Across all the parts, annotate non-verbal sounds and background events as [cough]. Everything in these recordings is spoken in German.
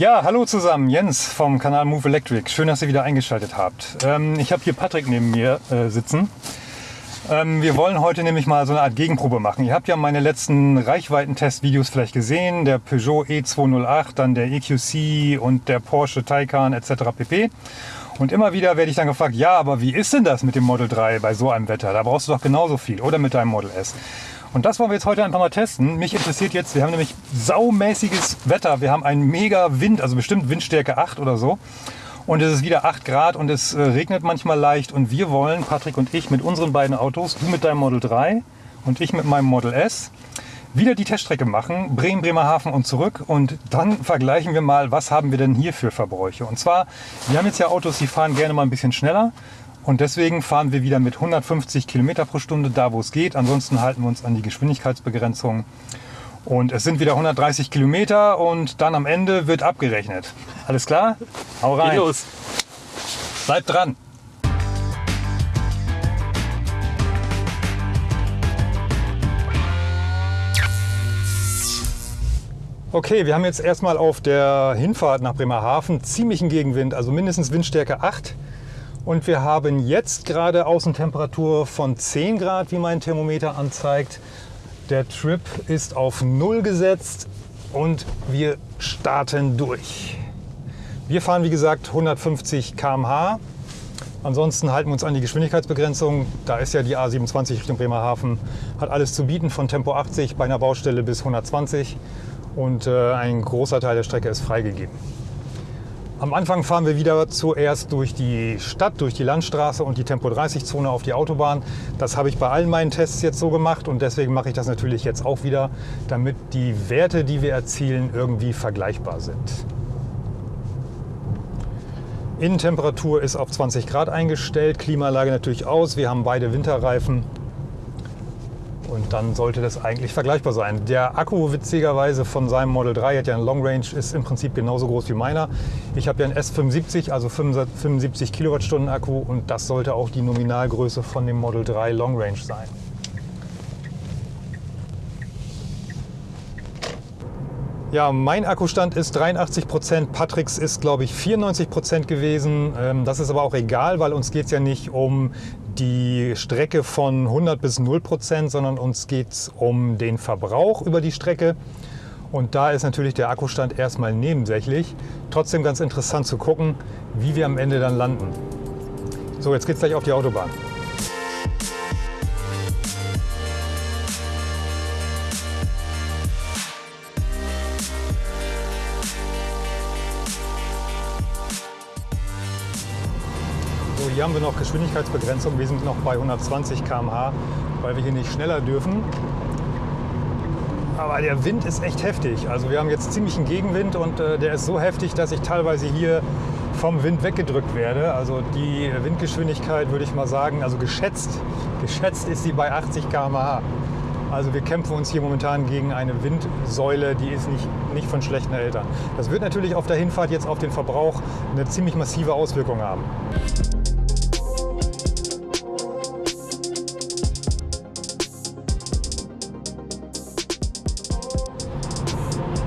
Ja, hallo zusammen, Jens vom Kanal Move Electric. Schön, dass ihr wieder eingeschaltet habt. Ähm, ich habe hier Patrick neben mir äh, sitzen. Ähm, wir wollen heute nämlich mal so eine Art Gegenprobe machen. Ihr habt ja meine letzten Reichweitentest-Videos vielleicht gesehen. Der Peugeot E208, dann der EQC und der Porsche Taycan etc. pp. Und immer wieder werde ich dann gefragt, ja, aber wie ist denn das mit dem Model 3 bei so einem Wetter? Da brauchst du doch genauso viel. Oder mit deinem Model S. Und das wollen wir jetzt heute einfach mal testen. Mich interessiert jetzt, wir haben nämlich saumäßiges Wetter. Wir haben einen mega Wind, also bestimmt Windstärke 8 oder so. Und es ist wieder 8 Grad und es äh, regnet manchmal leicht. Und wir wollen, Patrick und ich, mit unseren beiden Autos, du mit deinem Model 3 und ich mit meinem Model S, wieder die Teststrecke machen, Bremen, Bremerhaven und zurück. Und dann vergleichen wir mal, was haben wir denn hier für Verbräuche. Und zwar, wir haben jetzt ja Autos, die fahren gerne mal ein bisschen schneller. Und deswegen fahren wir wieder mit 150 Kilometer pro Stunde da, wo es geht. Ansonsten halten wir uns an die Geschwindigkeitsbegrenzung. Und es sind wieder 130 Kilometer und dann am Ende wird abgerechnet. Alles klar? Hau rein. los. Bleibt dran. Okay, wir haben jetzt erstmal auf der Hinfahrt nach Bremerhaven ziemlichen Gegenwind, also mindestens Windstärke 8. Und wir haben jetzt gerade Außentemperatur von 10 Grad, wie mein Thermometer anzeigt. Der Trip ist auf 0 gesetzt und wir starten durch. Wir fahren wie gesagt 150 km/h. Ansonsten halten wir uns an die Geschwindigkeitsbegrenzung. Da ist ja die A27 Richtung Bremerhaven. Hat alles zu bieten von Tempo 80 bei einer Baustelle bis 120 und äh, ein großer Teil der Strecke ist freigegeben. Am Anfang fahren wir wieder zuerst durch die Stadt, durch die Landstraße und die Tempo-30-Zone auf die Autobahn. Das habe ich bei allen meinen Tests jetzt so gemacht und deswegen mache ich das natürlich jetzt auch wieder, damit die Werte, die wir erzielen, irgendwie vergleichbar sind. Innentemperatur ist auf 20 Grad eingestellt, Klimaanlage natürlich aus. Wir haben beide Winterreifen und dann sollte das eigentlich vergleichbar sein. Der Akku witzigerweise von seinem Model 3 hat ja eine Long Range, ist im Prinzip genauso groß wie meiner. Ich habe ja einen S75, also 75 Kilowattstunden Akku und das sollte auch die Nominalgröße von dem Model 3 Long Range sein. Ja, mein Akkustand ist 83 Prozent, Patricks ist glaube ich 94 Prozent gewesen. Ähm, das ist aber auch egal, weil uns geht es ja nicht um die Strecke von 100 bis 0 Prozent, sondern uns geht es um den Verbrauch über die Strecke. Und da ist natürlich der Akkustand erstmal nebensächlich. Trotzdem ganz interessant zu gucken, wie wir am Ende dann landen. So, jetzt geht es gleich auf die Autobahn. Haben wir noch Geschwindigkeitsbegrenzung. Wir sind noch bei 120 km/h, weil wir hier nicht schneller dürfen. Aber der Wind ist echt heftig. Also wir haben jetzt ziemlich einen Gegenwind und äh, der ist so heftig, dass ich teilweise hier vom Wind weggedrückt werde. Also die Windgeschwindigkeit würde ich mal sagen, also geschätzt, geschätzt ist sie bei 80 km/h. Also wir kämpfen uns hier momentan gegen eine Windsäule, die ist nicht, nicht von schlechten Eltern. Das wird natürlich auf der Hinfahrt jetzt auf den Verbrauch eine ziemlich massive Auswirkung haben.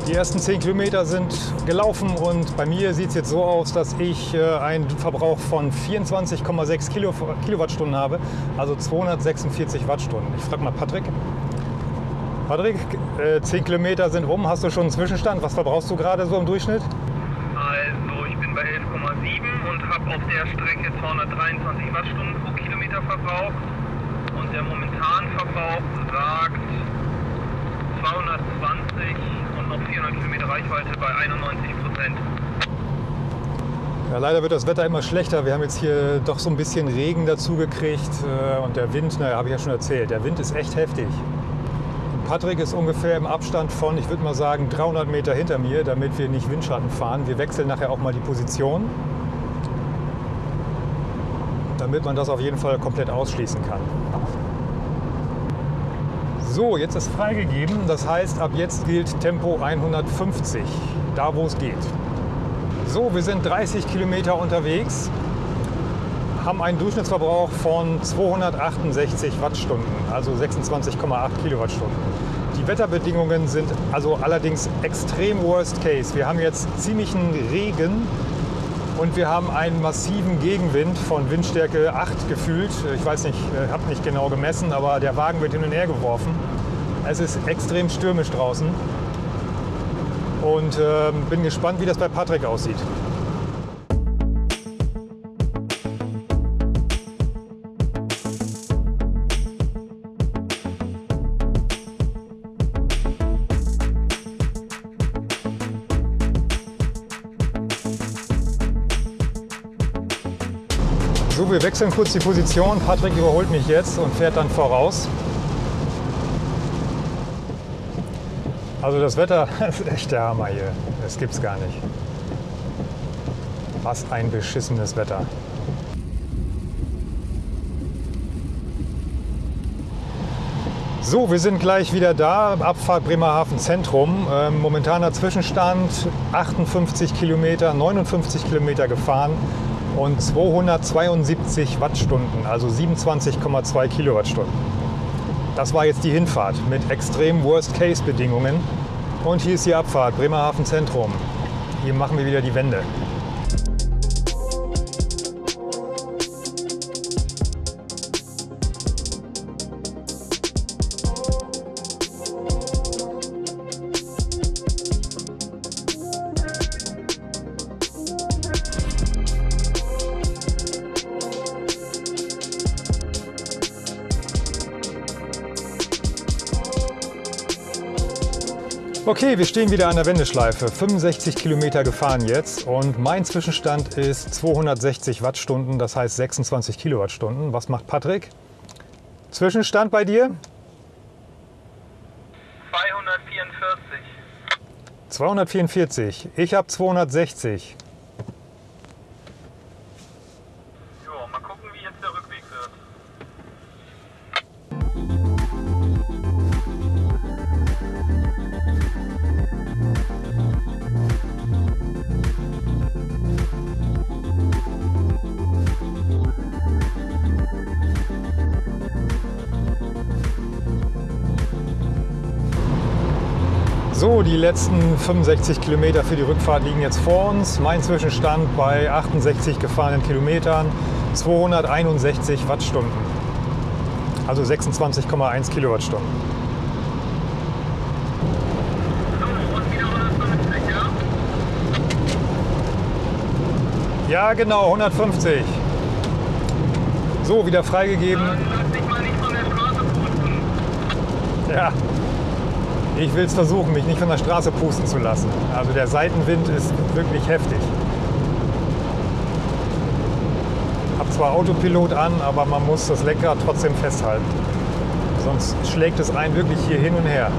Die ersten 10 Kilometer sind gelaufen und bei mir sieht es jetzt so aus, dass ich äh, einen Verbrauch von 24,6 Kilo, Kilowattstunden habe, also 246 Wattstunden. Ich frage mal Patrick. Patrick, äh, 10 Kilometer sind rum, hast du schon einen Zwischenstand? Was verbrauchst du gerade so im Durchschnitt? Also ich bin bei 11,7 und habe auf der Strecke 223 Wattstunden pro Kilometer verbraucht und der momentane Verbrauch sagt 220 und noch 400 Kilometer Reichweite bei 91 Prozent. Ja, leider wird das Wetter immer schlechter. Wir haben jetzt hier doch so ein bisschen Regen dazu gekriegt äh, und der Wind, naja, habe ich ja schon erzählt, der Wind ist echt heftig. Patrick ist ungefähr im Abstand von, ich würde mal sagen, 300 Meter hinter mir, damit wir nicht Windschatten fahren. Wir wechseln nachher auch mal die Position, damit man das auf jeden Fall komplett ausschließen kann. So, jetzt ist freigegeben. Das heißt, ab jetzt gilt Tempo 150, da wo es geht. So, wir sind 30 Kilometer unterwegs, haben einen Durchschnittsverbrauch von 268 Wattstunden, also 26,8 Kilowattstunden. Die Wetterbedingungen sind also allerdings extrem worst case. Wir haben jetzt ziemlichen Regen und wir haben einen massiven Gegenwind von Windstärke 8 gefühlt. Ich weiß nicht, habe nicht genau gemessen, aber der Wagen wird hin und her geworfen. Es ist extrem stürmisch draußen und äh, bin gespannt, wie das bei Patrick aussieht. Wir wechseln kurz die Position. Patrick überholt mich jetzt und fährt dann voraus. Also das Wetter [laughs] ist echt der Hammer hier. Das gibt's gar nicht. Was ein beschissenes Wetter. So, wir sind gleich wieder da. Abfahrt Bremerhaven Zentrum. Ähm, momentaner Zwischenstand 58 Kilometer, 59 Kilometer gefahren und 272 Wattstunden, also 27,2 Kilowattstunden. Das war jetzt die Hinfahrt mit extrem Worst-Case-Bedingungen. Und hier ist die Abfahrt, Bremerhaven Zentrum. Hier machen wir wieder die Wende. Okay, wir stehen wieder an der Wendeschleife. 65 Kilometer gefahren jetzt und mein Zwischenstand ist 260 Wattstunden, das heißt 26 Kilowattstunden. Was macht Patrick? Zwischenstand bei dir? 244. 244. Ich habe 260. So, die letzten 65 Kilometer für die Rückfahrt liegen jetzt vor uns. Mein Zwischenstand bei 68 gefahrenen Kilometern 261 Wattstunden. Also 26,1 Kilowattstunden. So, und wieder 150, ja? Genau, 150. So, wieder freigegeben. Dann lass dich mal nicht von der Straße pusten. Ja. Ich will es versuchen, mich nicht von der Straße pusten zu lassen. Also der Seitenwind ist wirklich heftig. Hab zwar Autopilot an, aber man muss das Lenkrad trotzdem festhalten. Sonst schlägt es einen wirklich hier hin und her.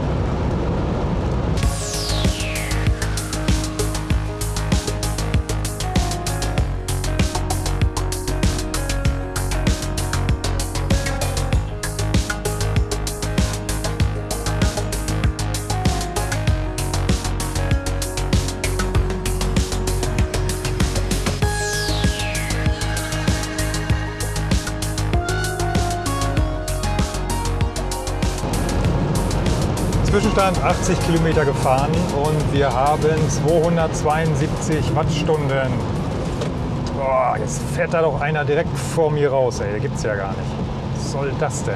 Zwischenstand 80 Kilometer gefahren und wir haben 272 Wattstunden. Boah, jetzt fährt da doch einer direkt vor mir raus, ey. Gibt's ja gar nicht. Was soll das denn?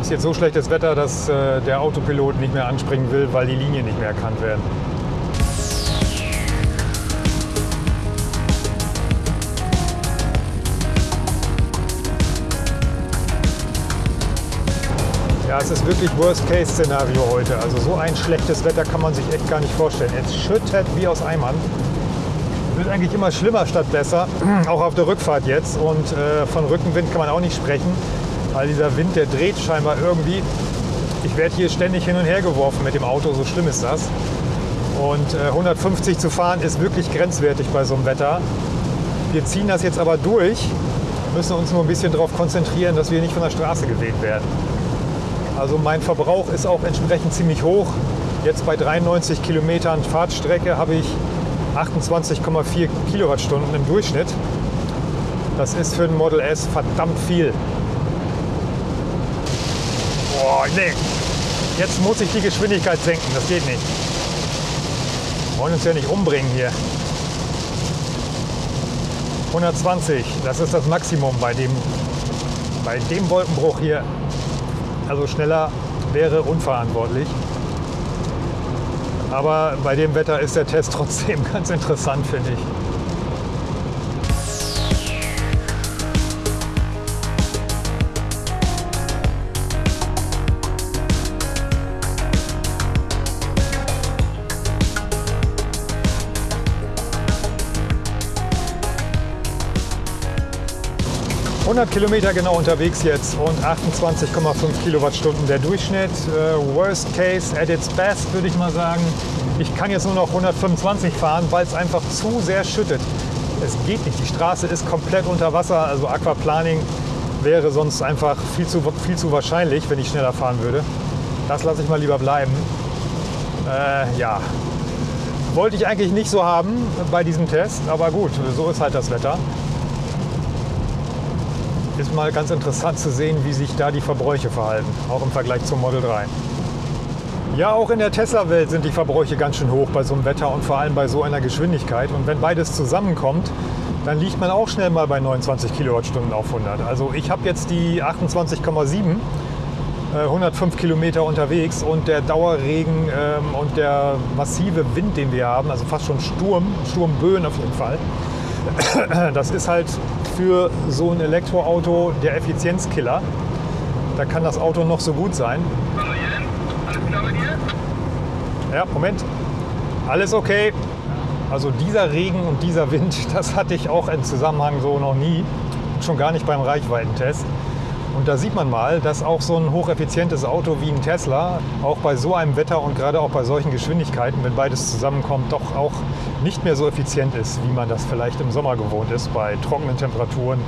Ist jetzt so schlechtes Wetter, dass äh, der Autopilot nicht mehr anspringen will, weil die Linien nicht mehr erkannt werden. Ja, es ist wirklich Worst-Case-Szenario heute. Also so ein schlechtes Wetter kann man sich echt gar nicht vorstellen. Es schüttet wie aus Eimern. Wird eigentlich immer schlimmer statt besser, [clears throat] auch auf der Rückfahrt jetzt. Und äh, von Rückenwind kann man auch nicht sprechen, weil dieser Wind, der dreht scheinbar irgendwie. Ich werde hier ständig hin und her geworfen mit dem Auto, so schlimm ist das. Und äh, 150 zu fahren ist wirklich grenzwertig bei so einem Wetter. Wir ziehen das jetzt aber durch, müssen uns nur ein bisschen darauf konzentrieren, dass wir nicht von der Straße geweht werden. Also mein Verbrauch ist auch entsprechend ziemlich hoch. Jetzt bei 93 Kilometern Fahrtstrecke habe ich 28,4 Kilowattstunden im Durchschnitt. Das ist für ein Model S verdammt viel. Boah, nee. Jetzt muss ich die Geschwindigkeit senken, das geht nicht. Wir wollen uns ja nicht umbringen hier. 120, das ist das Maximum bei dem, bei dem Wolkenbruch hier. Also schneller wäre unverantwortlich. Aber bei dem Wetter ist der Test trotzdem [laughs] ganz interessant, finde ich. 100 Kilometer genau unterwegs jetzt und 28,5 Kilowattstunden der Durchschnitt. Äh, worst case at its best, würde ich mal sagen. Ich kann jetzt nur noch 125 fahren, weil es einfach zu sehr schüttet. Es geht nicht. Die Straße ist komplett unter Wasser. Also Aquaplaning wäre sonst einfach viel zu, viel zu wahrscheinlich, wenn ich schneller fahren würde. Das lasse ich mal lieber bleiben. Äh, ja, wollte ich eigentlich nicht so haben bei diesem Test, aber gut, so ist halt das Wetter ist mal ganz interessant zu sehen, wie sich da die Verbräuche verhalten, auch im Vergleich zum Model 3. Ja, auch in der Tesla-Welt sind die Verbräuche ganz schön hoch bei so einem Wetter und vor allem bei so einer Geschwindigkeit. Und wenn beides zusammenkommt, dann liegt man auch schnell mal bei 29 Kilowattstunden auf 100. Also ich habe jetzt die 28,7, 105 äh, Kilometer unterwegs und der Dauerregen ähm, und der massive Wind, den wir haben, also fast schon Sturm, Sturmböen auf jeden Fall, [clears throat] das ist halt für so ein Elektroauto der Effizienzkiller. Da kann das Auto noch so gut sein. Ja, Moment. Alles okay. Also dieser Regen und dieser Wind, [laughs] das hatte ich auch im Zusammenhang so noch nie. Schon gar nicht beim Reichweitentest. Und da sieht man mal, dass auch so ein hocheffizientes Auto wie ein Tesla auch bei so einem Wetter und gerade auch bei solchen Geschwindigkeiten, wenn beides zusammenkommt, doch auch nicht mehr so effizient ist, wie man das vielleicht im Sommer gewohnt ist, bei trockenen Temperaturen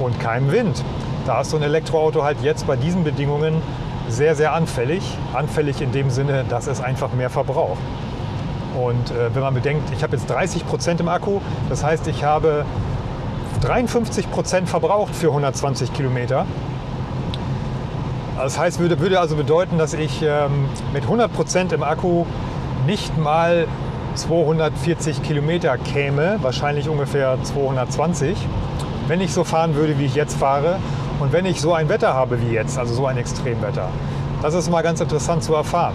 und keinem Wind. Da ist so ein Elektroauto halt jetzt bei diesen Bedingungen sehr, sehr anfällig. Anfällig in dem Sinne, dass es einfach mehr verbraucht. Und äh, wenn man bedenkt, ich habe jetzt 30 Prozent im Akku, das heißt, ich habe 53 Prozent verbraucht für 120 Kilometer. Das heißt, würde, würde also bedeuten, dass ich ähm, mit 100% im Akku nicht mal 240 Kilometer käme, wahrscheinlich ungefähr 220, wenn ich so fahren würde, wie ich jetzt fahre und wenn ich so ein Wetter habe wie jetzt, also so ein Extremwetter. Das ist mal ganz interessant zu erfahren.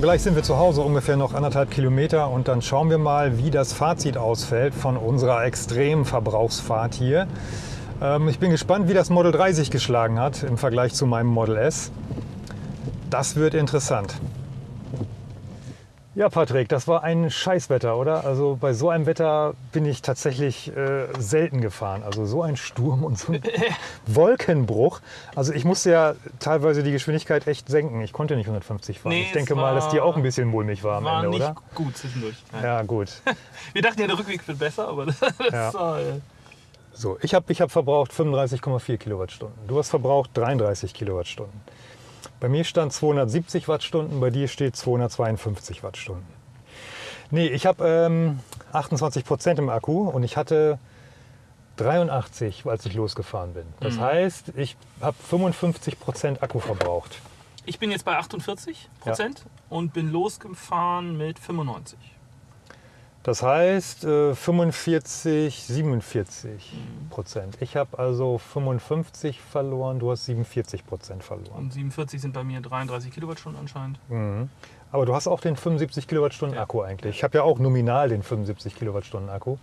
Gleich sind wir zu Hause, ungefähr noch anderthalb Kilometer und dann schauen wir mal, wie das Fazit ausfällt von unserer extremen Verbrauchsfahrt hier. Ähm, ich bin gespannt, wie das Model 3 sich geschlagen hat im Vergleich zu meinem Model S. Das wird interessant. Ja, Patrick, das war ein Scheißwetter, oder? Also bei so einem Wetter bin ich tatsächlich äh, selten gefahren. Also so ein Sturm und so ein [laughs] Wolkenbruch. Also ich musste ja teilweise die Geschwindigkeit echt senken. Ich konnte nicht 150 fahren. Nee, ich denke mal, dass die auch ein bisschen mulmig war am War Ende, nicht oder? gut zwischendurch. Nein. Ja, gut. [laughs] Wir dachten ja, der Rückweg wird besser, aber [laughs] das, Ja. war, äh, So, ich habe ich hab verbraucht 35,4 Kilowattstunden. Du hast verbraucht 33 Kilowattstunden. Bei mir stand 270 Wattstunden, bei dir steht 252 Wattstunden. Nee, ich habe ähm, 28 Prozent im Akku und ich hatte 83, als ich losgefahren bin. Das heißt, ich habe 55 Prozent Akku verbraucht. ich bin jetzt bei 48 Prozent und bin losgefahren mit 95. Das heißt äh, 45, 47 Prozent. Ich habe also 55 verloren, du hast 47 Prozent verloren. Und 47 sind bei mir 33 Kilowattstunden anscheinend. Mhm. Aber du hast auch den 75 Kilowattstunden Akku eigentlich. Ich habe ja auch nominal den 75 Kilowattstunden Akku.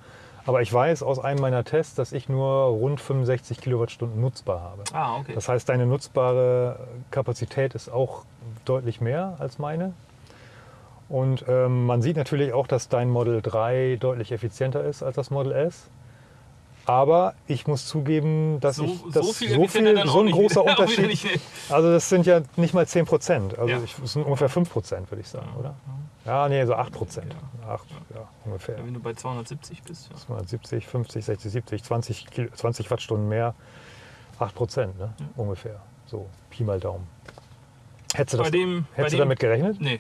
Aber ich weiß aus einem meiner Tests, dass ich nur rund 65 Kilowattstunden nutzbar habe. Ah, okay. Das heißt, deine nutzbare Kapazität ist auch deutlich mehr als meine. Und ähm, man sieht natürlich auch, dass dein Model 3 deutlich effizienter ist als das Model S. Aber ich muss zugeben, dass so, ich das so viel, so, viel, so ein großer [laughs] wieder- Unterschied. Also das sind ja nicht mal 10 Prozent. Also Ja. ich, das sind ungefähr 5 Prozent, würde ich sagen, oder? Ja, nee, so 8 Prozent. 8, ja, ungefähr. Ja, wenn du bei 270 bist. Ja. 270, 50, 60, 70, 20, Kil- 20 Wattstunden mehr. 8 Prozent, ne? ungefähr. So, Pi mal Daumen. Hättest du, das, dem, hättest du dem, damit gerechnet? Nee,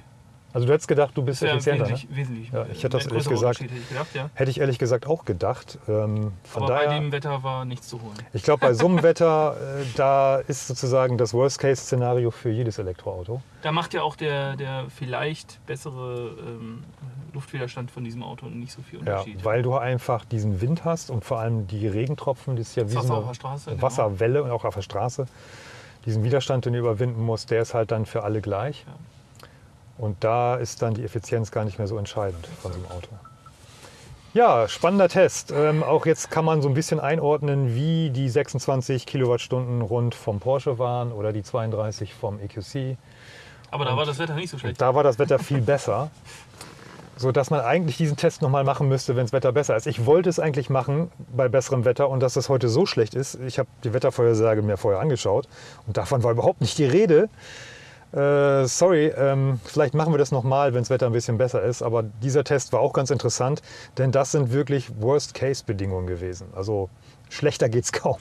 Also du hättest gedacht, du bist das wäre effizienter, ne? wesentlich, wesentlich. Ja, ich hätte das ein ehrlich gesagt- Hätte ich gedacht, ja. Hätte ich ehrlich gesagt auch gedacht. Ähm, von Aber daher, bei dem Wetter war nichts zu holen. ich glaube, bei so einem Wetter, äh, da ist sozusagen das Worst-Case-Szenario für jedes Elektroauto. Da macht ja auch der, der vielleicht bessere ähm, Luftwiderstand von diesem Auto nicht so viel Ja, Unterschied. weil du einfach diesen Wind hast und vor allem die Regentropfen, das ist ja wie Das so eine auf der Straße, genau. Wasserwelle und auch auf der Straße. Diesen Widerstand, den du überwinden musst, der ist halt dann für alle gleich. Ja. Und da ist dann die Effizienz gar nicht mehr so entscheidend von so einem Auto. Ja, spannender Test. Ähm, auch jetzt kann man so ein bisschen einordnen, wie die 26 Kilowattstunden rund vom Porsche waren oder die 32 vom EQC. Aber da war das Wetter nicht so schlecht. Da war das Wetter viel besser, [laughs] so dass man eigentlich diesen Test nochmal machen müsste, wenn das Wetter besser ist. Ich wollte es eigentlich machen bei besserem Wetter und dass es heute so schlecht ist. Ich habe die Wettervorhersage mir vorher angeschaut und davon war überhaupt nicht die Rede. Äh, sorry, ähm, vielleicht machen wir das nochmal, wenn das Wetter ein bisschen besser ist. Aber dieser Test war auch ganz interessant, denn das sind wirklich Worst-Case-Bedingungen gewesen. Also schlechter geht's kaum.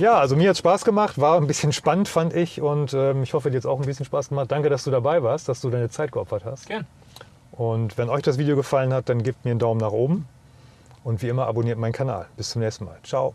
Ja, also mir hat Spaß gemacht, war ein bisschen spannend, fand ich. Und ähm, ich hoffe, dir hat es auch ein bisschen Spaß gemacht. Danke, dass du dabei warst, dass du deine Zeit geopfert hast. Gern. Und wenn euch das Video gefallen hat, dann gebt mir einen Daumen nach oben. Und wie immer abonniert meinen Kanal. Bis zum nächsten Mal. Ciao.